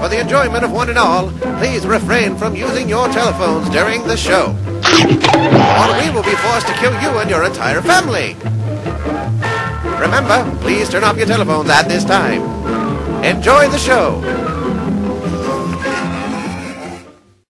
For the enjoyment of one and all, please refrain from using your telephones during the show. Or we will be forced to kill you and your entire family. Remember, please turn off your telephones at this time. Enjoy the show.